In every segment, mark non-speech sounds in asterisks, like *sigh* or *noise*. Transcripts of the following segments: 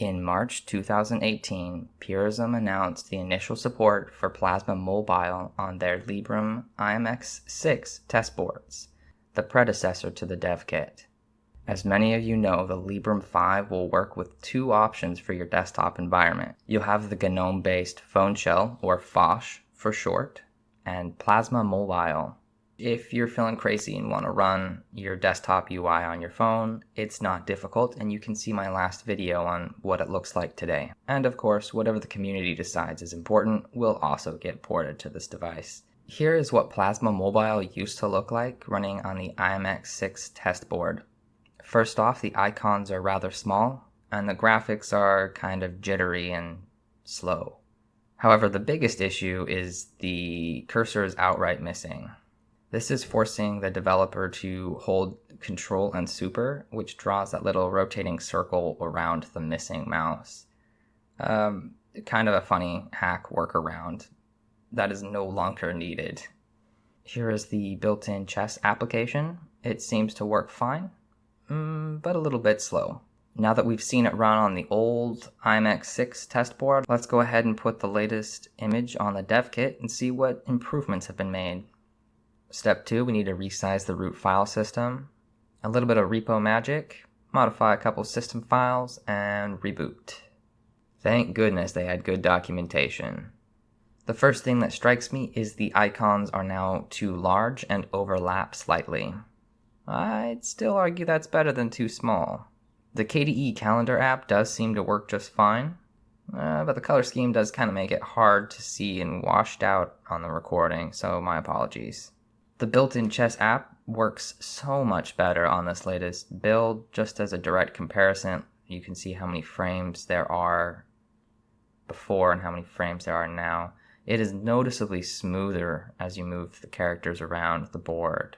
In March 2018, Purism announced the initial support for Plasma Mobile on their Librem IMX6 test boards, the predecessor to the dev kit. As many of you know, the Librem 5 will work with two options for your desktop environment. You'll have the GNOME-based Phone Shell, or Phosh for short, and Plasma Mobile, if you're feeling crazy and want to run your desktop UI on your phone, it's not difficult and you can see my last video on what it looks like today. And of course, whatever the community decides is important will also get ported to this device. Here is what Plasma Mobile used to look like running on the IMX6 test board. First off, the icons are rather small and the graphics are kind of jittery and slow. However, the biggest issue is the cursor is outright missing. This is forcing the developer to hold control and super, which draws that little rotating circle around the missing mouse. Um, kind of a funny hack workaround that is no longer needed. Here is the built-in chess application. It seems to work fine, mm, but a little bit slow. Now that we've seen it run on the old IMX6 test board, let's go ahead and put the latest image on the dev kit and see what improvements have been made. Step two, we need to resize the root file system, a little bit of repo magic, modify a couple system files, and reboot. Thank goodness they had good documentation. The first thing that strikes me is the icons are now too large and overlap slightly. I'd still argue that's better than too small. The KDE calendar app does seem to work just fine, uh, but the color scheme does kind of make it hard to see and washed out on the recording, so my apologies. The built-in chess app works so much better on this latest build. Just as a direct comparison, you can see how many frames there are before and how many frames there are now. It is noticeably smoother as you move the characters around the board.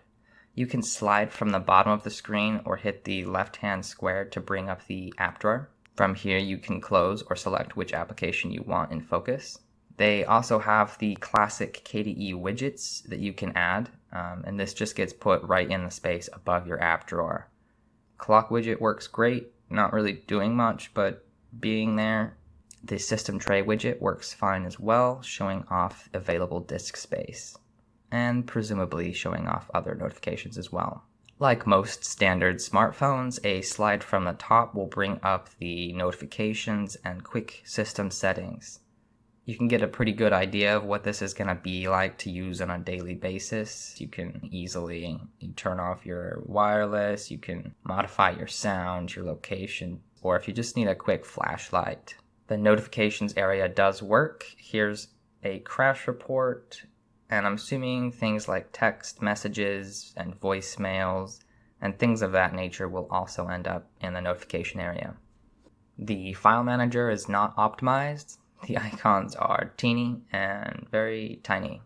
You can slide from the bottom of the screen or hit the left-hand square to bring up the app drawer. From here, you can close or select which application you want in focus. They also have the classic KDE widgets that you can add, um, and this just gets put right in the space above your app drawer. Clock widget works great, not really doing much, but being there. The system tray widget works fine as well, showing off available disk space, and presumably showing off other notifications as well. Like most standard smartphones, a slide from the top will bring up the notifications and quick system settings you can get a pretty good idea of what this is going to be like to use on a daily basis. You can easily turn off your wireless, you can modify your sound, your location, or if you just need a quick flashlight. The notifications area does work. Here's a crash report, and I'm assuming things like text messages and voicemails and things of that nature will also end up in the notification area. The file manager is not optimized, the icons are teeny and very tiny.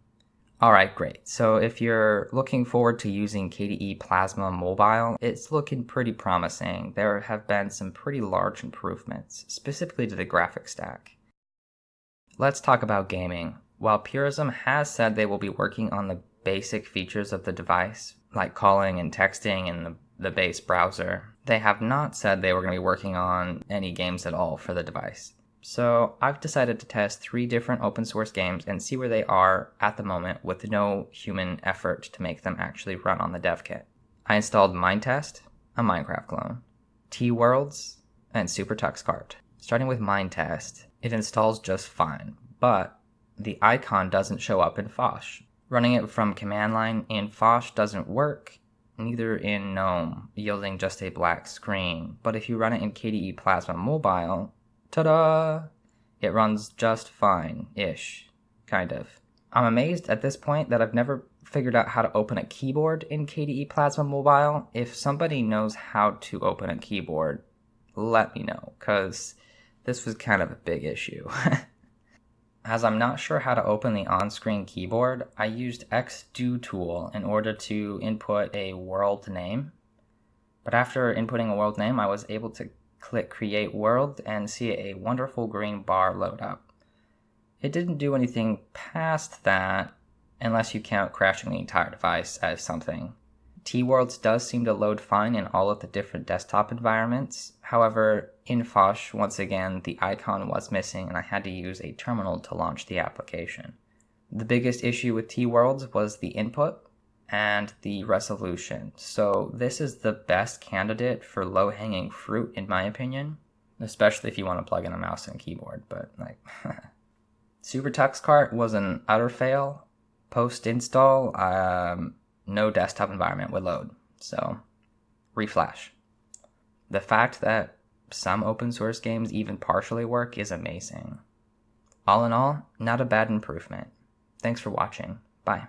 Alright, great. So if you're looking forward to using KDE Plasma Mobile, it's looking pretty promising. There have been some pretty large improvements, specifically to the graphics stack. Let's talk about gaming. While Purism has said they will be working on the basic features of the device, like calling and texting in the, the base browser, they have not said they were going to be working on any games at all for the device. So I've decided to test three different open source games and see where they are at the moment with no human effort to make them actually run on the dev kit. I installed Minetest, a Minecraft clone, Teeworlds, and SuperTuxKart. Starting with Minetest, it installs just fine, but the icon doesn't show up in Phosh. Running it from command line in Phosh doesn't work, neither in GNOME, yielding just a black screen. But if you run it in KDE Plasma Mobile, Ta-da! It runs just fine-ish, kind of. I'm amazed at this point that I've never figured out how to open a keyboard in KDE Plasma Mobile. If somebody knows how to open a keyboard, let me know, because this was kind of a big issue. *laughs* As I'm not sure how to open the on-screen keyboard, I used xdotool in order to input a world name. But after inputting a world name, I was able to click create world and see a wonderful green bar load up. It didn't do anything past that unless you count crashing the entire device as something. Teeworlds does seem to load fine in all of the different desktop environments. However, in Phosh, once again, the icon was missing and I had to use a terminal to launch the application. The biggest issue with Teeworlds was the input and the resolution. So this is the best candidate for low-hanging fruit in my opinion, especially if you want to plug in a mouse and keyboard, but like *laughs* Super Cart was an utter fail. Post install, um, no desktop environment would load. So, reflash. The fact that some open source games even partially work is amazing. All in all, not a bad improvement. Thanks for watching. Bye.